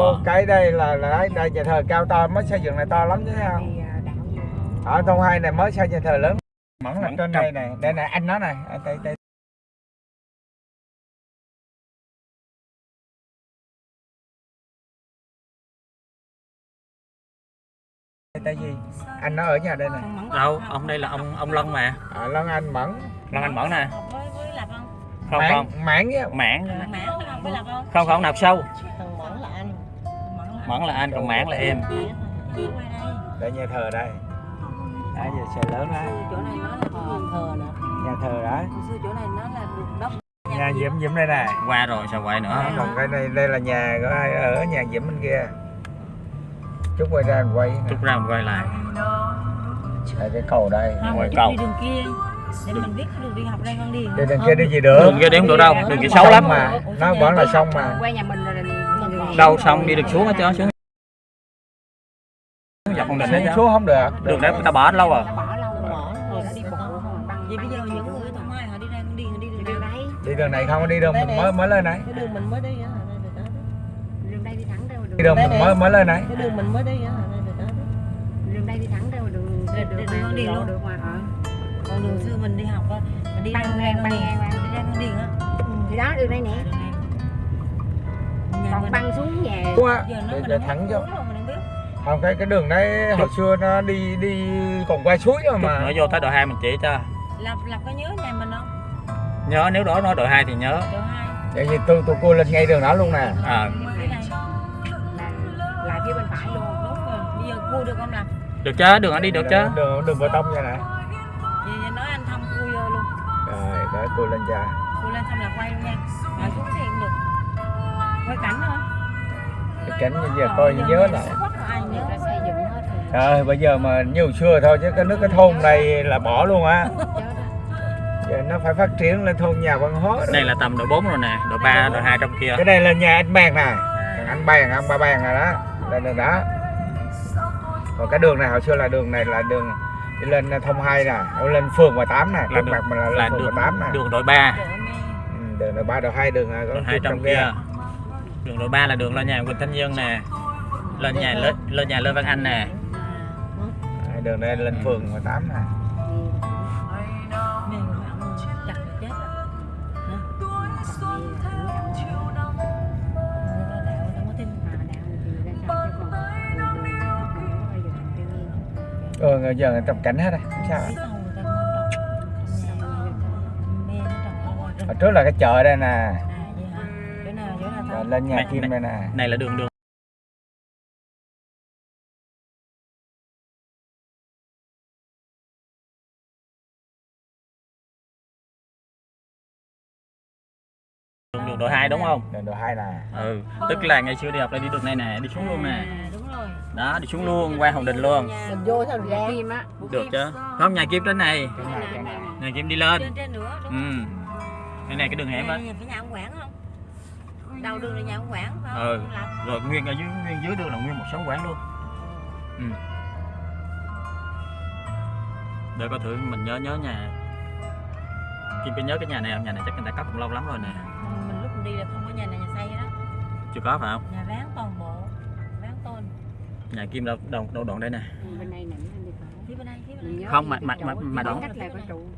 Ô, cái đây là là đây, đây nhà thờ cao to mới xây dựng này to lắm chứ không? Thì à, ở thôn hai này mới xây nhà thờ lớn. Mẫn là Mẫn trên đây này đây này anh nó này ở đây đây. Đây tên gì? Anh nó ở nhà đây này. Đâu ông đây là ông ông Lân mà. À, Lân Anh Mẫn. Lân Anh Mẫn nè. Với với lập không không mãn không. mãn mãn. Không không nạp sâu Mẫn là anh còn mãn là em. Đây nhà thờ đây. Đây giờ xe lớn đó chỗ này nó là thờ nữa nhà thờ đó. Hồi xưa chỗ này nó là đốc nhà Diễm Diễm đây này. Qua rồi sao quay nữa? Còn cái này đây là nhà của ai? Ở nhà Diễm bên kia. Chút quay ra mình quay. Nè. chút ra mình quay lại. Đây cái cầu đây. Ngoài cầu. đi đường kia để mình biết cái đường đi học đây con đi đằng kia đi gì được đường kia đi không được đâu đường kia xấu lắm mà nó vẫn là sông mà quay nhà mình rồi đâu xong đi được xuống hết trơn xuống dọc con đình đấy xuống, chứ xuống không được đường đấy người ta bỏ lâu rồi đã bỏ lâu đã đi bộ không băng vậy bây giờ những người thoải mái họ đi ra đi đi đường đường này không đi đường mình mới mới lên này cái đường mình mới đi đường đi thẳng ra đường đi đường mình mới mới lên này cái đường mình mới đi đường đây đi thẳng ra đường đường đường đi luôn được mà ờ còn đường xưa mình đi học á mình đi ra ngang băng ngang đi ra con điền á. Thì đó đường đây nè. Còn băng xuống nhà. Giờ nó mình thẳng mình không cái cái đường đấy hồi xưa nó đi đi còn qua suối rồi mà. nữa vô tới đội hai mình chỉ cho. Lập lập có nhớ nhà mình không? Nhớ nếu đó nói đội hai thì nhớ. Đường hai. Vậy thì tôi tôi cô lên ngay đường đó luôn nè. À, là lại phía bên phải luôn. Đúng rồi bây giờ cua được không làm được chứ đường nó đi được chứ. đường đường bê tông vậy nè vậy nói anh thông cua vô luôn. Rồi để cô lên cha cua lên xong là quay luôn nha. Rồi xuống thì cũng được. Quay cảnh thôi. Cái cảnh bây giờ coi như nhớ lại. Ra trời bây giờ mà nhiều xưa thôi chứ cái nước cái thôn này là bỏ luôn á. Giờ nó phải phát triển lên thôn nhà văn hóa đây là tầm đội 4 rồi nè đội 3 đội 2 trong kia. Cái này là nhà anh bàn nè. Anh bàn anh ba bàn rồi đó. Đây đường đó. Còn cái đường này hồi xưa là đường này là đường đi lên thông hai nè lên phường 18 nè là trước mặt mình là, là lên phường đường 18 nè. đường đội 3 ừ, đường đội ba đội hai đường à, có đường 2 chút trong kia. Đường đội 3 là đường lên nhà Quỳnh Thanh Dương nè lên nhà lên, lên nhà Lê Văn Anh nè. Đây, đường này lên phường 18 nè ừ giờ người tập cảnh hết rồi. Không sao hết. hồi trước là cái chợ đây nè. Rồi lên nhà Này, kim này. đây nè. này là đường đường. Đường, đường đội 2 đúng không? Đường đội hai nè. Ừ tức là ngày xưa đi học là đi đường này nè đi xuống luôn nè. Đúng rồi đó đi xuống luôn qua hồng đình luôn. Mình vô sao ra kim á. Được chứ. Không nhà kim trên này. Nhà kim đi lên. Trên trên nữa đúng ừ. cái này cái đường hẻm á. Cái nhà ông Quảng không? Đầu đường là nhà ông Quảng phải không? Ừ. Ông Lập. rồi nguyên ở dưới nguyên dưới đường là nguyên một số quán luôn. Ừ. Để coi thử mình nhớ nhớ nhà. Kim phải nhớ cái nhà này không? Nhà này chắc người ta cất cũng lâu lắm rồi nè. Mình, mình lúc mình đi là không có nhà này nhà xây đó. Chưa có phải không? Nhà ráng toàn nhà kim đâu đâu đâu đoạn đây nè. Nhớ Không, mà- mà- mà- mà đoạn-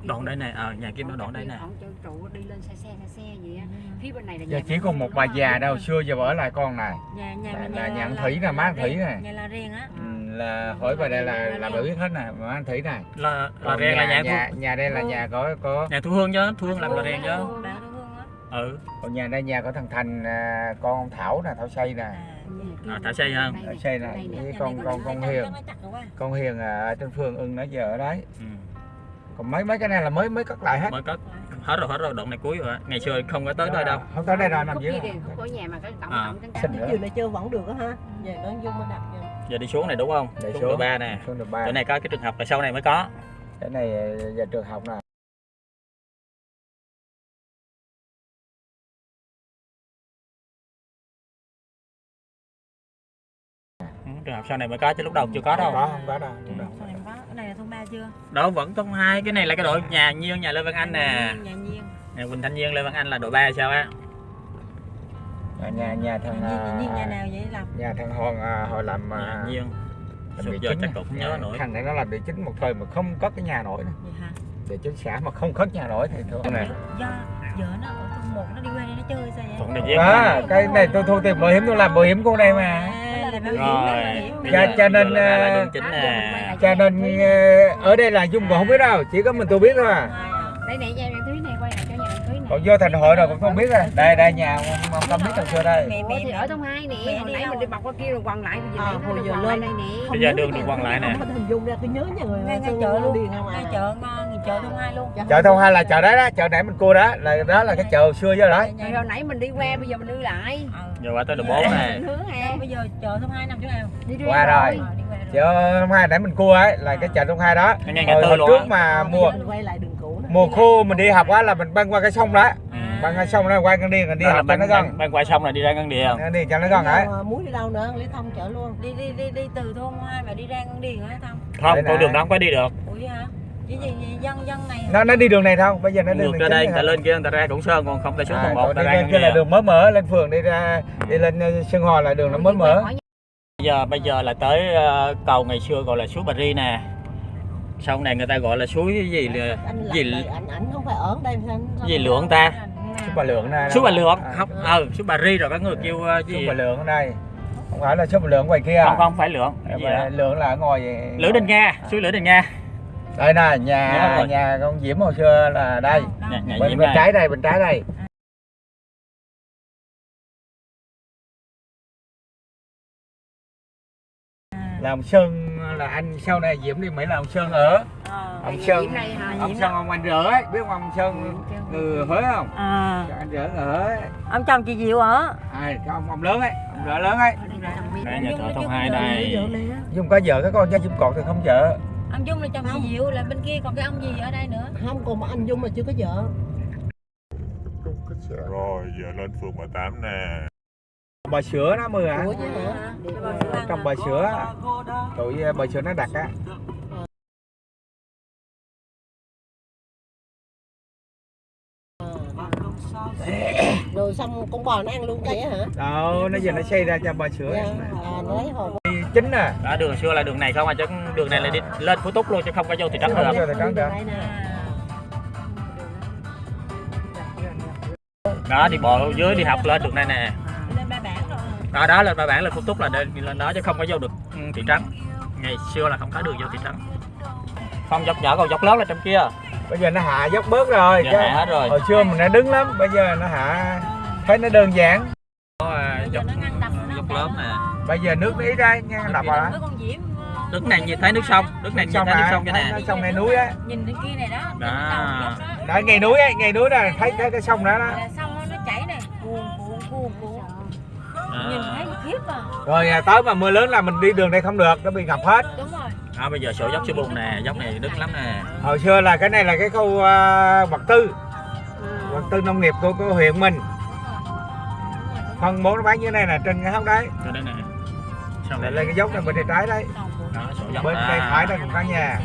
đoạn đây nè ờ nhà kim nó đoạn đây nè. Còn chỗ trụ đi lên xe xe xe xe gì á. Phía bên này là giờ chỉ còn một bà già đâu xưa giờ ở lại con này. Nhà nhà Là- nhà anh Thủy nè, má anh Thủy nè. nhà là riêng á. Ừ, là hỏi bà đây là là bà biết hết nè mà anh thủy này là là riêng là nhà nhà đây là nhà có có nhà thu hương chứ thu hương làm là riêng chứ ừ. Còn nhà đây nhà có thằng thành à, con ông thảo nè thảo xây nè. À À, thả xây không? Thả xây nè. Với con con có con hiền. Con hiền à, ở trên phường ưng nó giờ ở đấy. Ừ. còn mấy mấy cái này là mới mới cất lại hết. Mới cất. Hết rồi hết rồi đoạn này cuối rồi á. ngày xưa không có tới đây đâu. không tới đây đâu nằm dưới của nhà mà cái tổng À. tổng chiều này chưa vẫn được á ha. Về nó vô mới đặt giờ đi xuống này đúng không? Để xuống xuống. đội ba nè. Xuống được ba. Chỗ này có cái trường học là sau này mới có. Cái này giờ trường học nè Học sau này mới có chứ lúc đầu chưa có đâu. Có không có đâu Ừ. lúc đầu này có. cái này là thôn ba chưa? Đâu vẫn thôn hai cái này là cái đội nhà nhiên nhà lê văn anh nè. Nhà nhiên nhà quỳnh thanh nhiên lê văn anh là đội ba sao á? À, nhà nhà thằng nhà à, nào vậy làm nhà thằng Hòn à, họ làm Nhà à, nhiên. làm giờ chắc à. không nhớ nổi. thằng này nó làm địa chính một thời mà không có cái nhà nổi nữa. địa chính xã mà không có nhà nổi thì thôi này do vợ nó ở thôn một nó đi qua đây nó chơi sao vậy? Thuận địa à, cái này tôi thu tiền bảo hiểm tôi làm bảo hiểm con đây mà À, là rồi. bây Cho- giờ- cho nên, là ra ờ, đường chính nè. Cho nên ờ, ở đây là dung còn không biết đâu chỉ có mình tôi biết thôi à. Đây này nhà thúy này quay lại cho nhà thúy này còn vô thành hội rồi cũng không biết rồi đây đây nhà ông, ông tâm biết hồi xưa đây. Mẹ Ủa, thì ở trong hai nè mẹ hồi đi nãy đâu? mình đi bọc qua kia rồi quằn lại bây giờ À, này nó hồi lại lên. đây nè. bây giờ đường được quăng lại nè. không có hình dung ra tôi nhớ nhà người ngay ngay chợ luôn. không à ngay chợ ngon chợ thôn hai luôn. Chợ thôn hai là chợ đấy đó chợ nãy mình cua đó là đó là cái chợ xưa chứ đấy rồi hồi nãy mình đi qua bây giờ mình đi lại. Ờ. giờ qua tới đường bốn nè. bây giờ chợ thôn hai nằm chỗ nào? Đi đi Qua rồi. Ờ, đi qua rồi. chợ thôn hai nãy mình cua ấy là cái chợ thôn hai đó. Hồi, trước á. mà mùa Mình quay lại đường cũ nè. mùa khô mình đi học á là mình băng qua cái sông đó. À. băng qua sông đó qua con đi còn đi học cho nó gần. băng, qua sông là đi ra ngân địa đi cho nó gần ấy Mà muối đi đâu nữa lý thông chợ luôn. Đi đi đi đi từ thôn hai mà đi ra con điền hả thông? Không con đường đó không phải đi được chỉ dân dân này nó nó đi đường này thôi bây giờ nó đi đường ra đây này người ta lên kia người ta ra cổng sơn còn không ta xuống À, tầng một ta ra kia là đường mới mở lên phường đi ra đi lên ờ, Sơn Hòa là đường nó mới mở. bây giờ bây giờ là tới ờ, cầu ngày xưa gọi là suối Bà Ri nè. Sau này người ta gọi là suối cái gì là anh gì ảnh ảnh không phải ở đây gì lượng ta? Suối Bà Lượng này suối Bà Lượng À, không ờ suối Bà Ri rồi có người kêu ờ, Suối gì Bà Lượng ở đây không phải là suối Bà Lượng ngoài kia. Không không phải lượng gì Lượng là ở ngoài vậy. Lữ Đình Nga suối Lữ Đình Nga đây nè nhà nhà con Diễm hồi xưa là đây. Nhà, nhà bên bên này trái đây bên trái đây. Là ông Sơn là anh sau này Diễm đi Mỹ là ông Sơn ở. Ờ. ông Sơn đây hả? ông Sơn ông anh rỡ ấy. Biết không ông Sơn người Huế không? À anh rỡ người Huế. Ông chồng chị Diệu ở? Ai cái ông ông lớn ấy ông rỡ lớn ấy. Đây nhà thờ thông hai đây. Này. Dung có vợ cái con chứ Dung còn thì không vợ ông Dung là chồng chị Diệu là bên kia còn cái ông gì ở đây nữa? Không còn mà anh Dung mà chưa có vợ. Rồi giờ lên phường 18 nè. Bò sữa nó mưa chứ hả? Trong bò sữa tụi ờ, bò sữa nó đặt á. Rồi xong con bò nó ăn luôn vậy hả? Đâu nó giờ nó xây ra cho bò sữa. Dạ à nó lấy hồn chính nè. Đó đường xưa là đường này không à chứ đường này là đi lên Phú Túc luôn chứ không có vô thị trấn được vô thị trấn được. đó đi bộ dưới đi học lên đường này nè. Lên ba bản rồi. Đó đó lên ba bản lên Phú Túc là đi lên đó chứ không có vô được ừ, thị trấn. Ngày xưa là không có đường vô thị trấn. Không dốc nhỏ còn dốc lớn là trong kia. Bây giờ nó hạ dốc bớt rồi giờ chứ. hạ hết rồi. Hồi xưa mình nó đứng lắm bây giờ nó hạ thấy nó đơn giản. À, bây giờ dốc dốc lớn nè bây giờ nước nó ít đây nghe đập vào đó. Diễm ờ, nước này nhìn thấy nước sông nước này nhìn sông thấy nước này sông cho nè sông này núi á. Nhìn bên kia này đó Đó. đó. Đó ngay núi á ngay núi đó thấy thấy cái sông đó đó. Xong nó chảy này cuồn cuồn cuộn nhìn thấy à, khiếp à. Rồi à, tới mà mưa lớn là mình đi đường đây không được nó bị ngập hết. Đúng rồi. À, bây giờ sổ dốc sư bùn nè dốc này đứng lắm nè. Hồi xưa là cái này là cái khu uh, vật tư. Vật tư nông nghiệp của, của huyện mình. Phân bố nó bán như thế này là trên cái hốc đấy đây rồi. lên cái dốc này bên tay trái đấy. Bên tay phải đây cũng có nhà.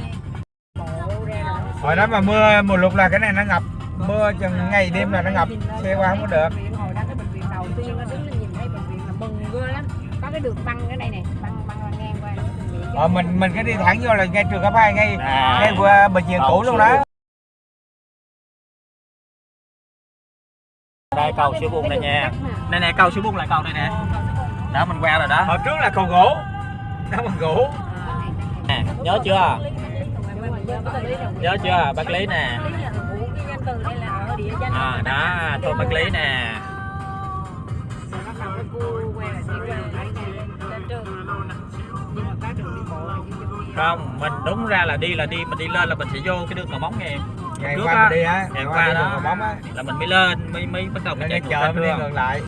Hồi đó mà mưa mùa lụt là cái này nó ngập. Mưa chừng ngày đêm là nó ngập. Xe qua không có được. Hồi đó cái bệnh viện đầu tiên nó đứng lên nhìn thấy bệnh viện là mừng ghê lắm. Có cái đường băng ở đây này băng băng băng ngang qua. Ờ, mình mình cái đi thẳng vô là ngay trường cấp hai ngay À. ngay qua bệnh viện cũ luôn đó. Đây cầu sữa bùn này nha. đây nè cầu sữa bùn lại cầu đây nè đó mình qua rồi đó. Hồi trước là cầu gỗ. Đó bằng gỗ. Nè nhớ chưa? Nhớ chưa? Bác lý nè. À đó thôn bác lý nè. Không mình đúng ra là đi là đi mình đi lên là mình sẽ vô cái đường cầu móng nghe ngày qua á, mình đi á. ngày qua đó. á. là mình mới lên mới mới bắt đầu mình chạy chợ mình đi ngược lại